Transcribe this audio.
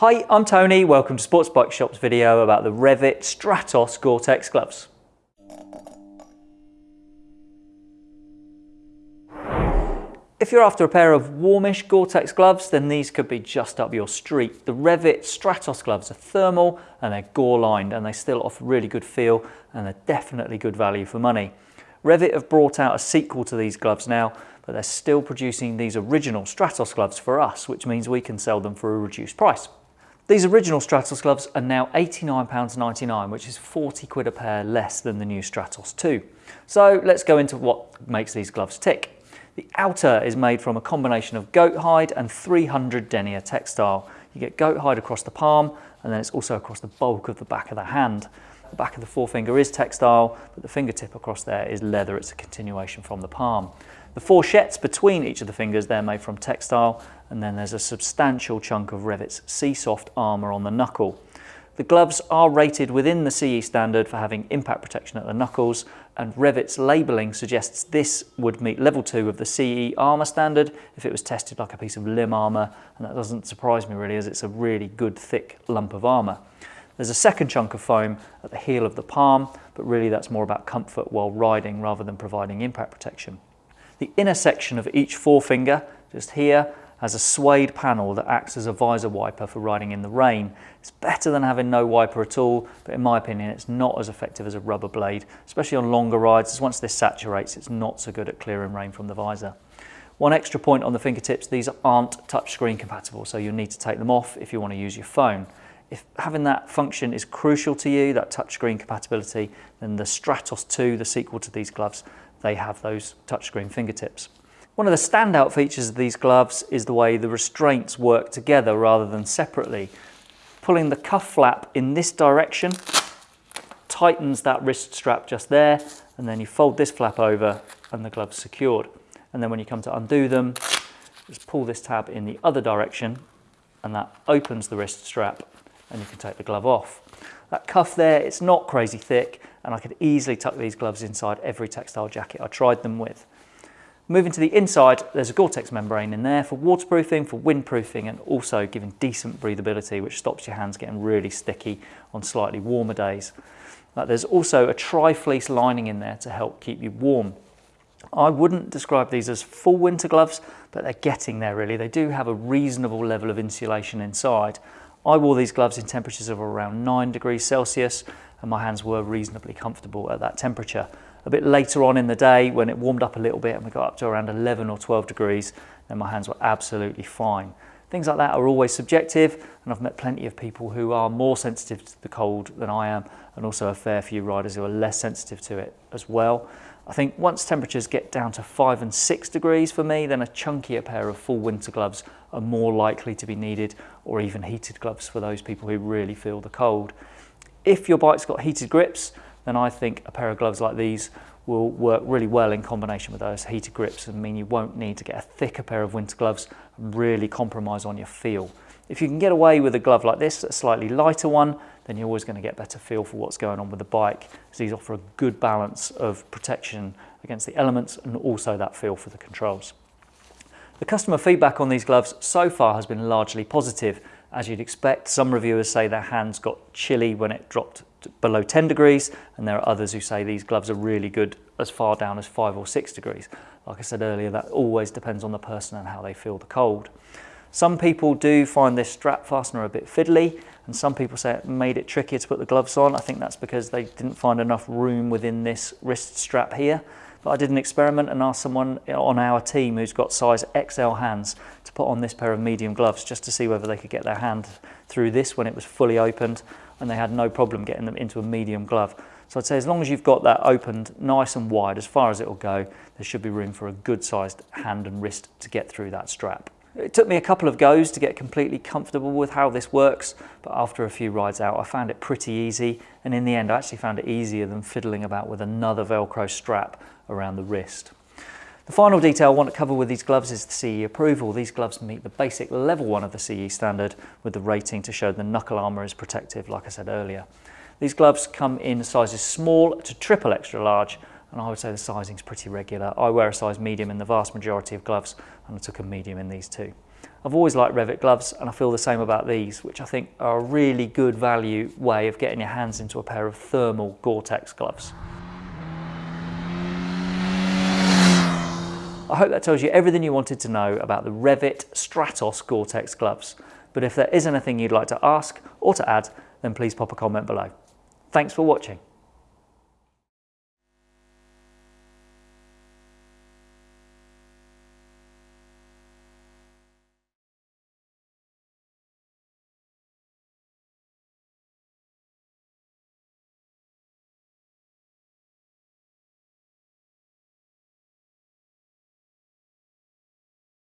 Hi, I'm Tony. Welcome to Sports Bike Shop's video about the Revit Stratos Gore-Tex gloves. If you're after a pair of warmish Gore-Tex gloves, then these could be just up your street. The Revit Stratos gloves are thermal and they're gore lined and they still offer really good feel and they're definitely good value for money. Revit have brought out a sequel to these gloves now, but they're still producing these original Stratos gloves for us, which means we can sell them for a reduced price. These original Stratos gloves are now £89.99, which is 40 quid a pair less than the new Stratos 2. So let's go into what makes these gloves tick. The outer is made from a combination of goat hide and 300 denier textile. You get goat hide across the palm and then it's also across the bulk of the back of the hand. The back of the forefinger is textile, but the fingertip across there is leather. It's a continuation from the palm. The fourchettes between each of the fingers, they're made from textile, and then there's a substantial chunk of Revit's SEESOFT armour on the knuckle. The gloves are rated within the CE standard for having impact protection at the knuckles and Revit's labelling suggests this would meet level 2 of the CE armour standard if it was tested like a piece of limb armour and that doesn't surprise me really as it's a really good thick lump of armour. There's a second chunk of foam at the heel of the palm but really that's more about comfort while riding rather than providing impact protection. The inner section of each forefinger, just here, has a suede panel that acts as a visor wiper for riding in the rain. It's better than having no wiper at all, but in my opinion, it's not as effective as a rubber blade, especially on longer rides, as once this saturates, it's not so good at clearing rain from the visor. One extra point on the fingertips, these aren't touchscreen compatible, so you'll need to take them off if you want to use your phone. If having that function is crucial to you, that touchscreen compatibility, then the Stratos 2, the sequel to these gloves, they have those touchscreen fingertips. One of the standout features of these gloves is the way the restraints work together rather than separately. Pulling the cuff flap in this direction tightens that wrist strap just there and then you fold this flap over and the glove's secured. And then when you come to undo them, just pull this tab in the other direction and that opens the wrist strap and you can take the glove off. That cuff there, it's not crazy thick and I could easily tuck these gloves inside every textile jacket I tried them with. Moving to the inside, there's a Gore-Tex membrane in there for waterproofing, for windproofing, and also giving decent breathability, which stops your hands getting really sticky on slightly warmer days. Uh, there's also a tri-fleece lining in there to help keep you warm. I wouldn't describe these as full winter gloves, but they're getting there really. They do have a reasonable level of insulation inside. I wore these gloves in temperatures of around 9 degrees Celsius and my hands were reasonably comfortable at that temperature. A bit later on in the day when it warmed up a little bit and we got up to around 11 or 12 degrees then my hands were absolutely fine. Things like that are always subjective and I've met plenty of people who are more sensitive to the cold than I am and also a fair few riders who are less sensitive to it as well. I think once temperatures get down to five and six degrees for me, then a chunkier pair of full winter gloves are more likely to be needed or even heated gloves for those people who really feel the cold. If your bike's got heated grips, then I think a pair of gloves like these will work really well in combination with those heated grips and mean you won't need to get a thicker pair of winter gloves and really compromise on your feel. If you can get away with a glove like this, a slightly lighter one, then you're always going to get better feel for what's going on with the bike. So these offer a good balance of protection against the elements and also that feel for the controls. The customer feedback on these gloves so far has been largely positive. As you'd expect, some reviewers say their hands got chilly when it dropped below 10 degrees and there are others who say these gloves are really good as far down as 5 or 6 degrees. Like I said earlier, that always depends on the person and how they feel the cold. Some people do find this strap fastener a bit fiddly and some people say it made it trickier to put the gloves on. I think that's because they didn't find enough room within this wrist strap here. But I did an experiment and asked someone on our team who's got size XL hands to put on this pair of medium gloves just to see whether they could get their hand through this when it was fully opened and they had no problem getting them into a medium glove. So I'd say as long as you've got that opened nice and wide as far as it will go, there should be room for a good sized hand and wrist to get through that strap. It took me a couple of goes to get completely comfortable with how this works, but after a few rides out, I found it pretty easy. And in the end, I actually found it easier than fiddling about with another Velcro strap around the wrist. The final detail I want to cover with these gloves is the CE approval. These gloves meet the basic level one of the CE standard with the rating to show the knuckle armour is protective, like I said earlier. These gloves come in sizes small to triple extra large, and I would say the sizing is pretty regular. I wear a size medium in the vast majority of gloves, and I took a medium in these too. I've always liked Revit gloves and I feel the same about these, which I think are a really good value way of getting your hands into a pair of thermal Gore-Tex gloves. I hope that tells you everything you wanted to know about the Revit Stratos Gore-Tex gloves. But if there is anything you'd like to ask or to add, then please pop a comment below. Thanks for watching.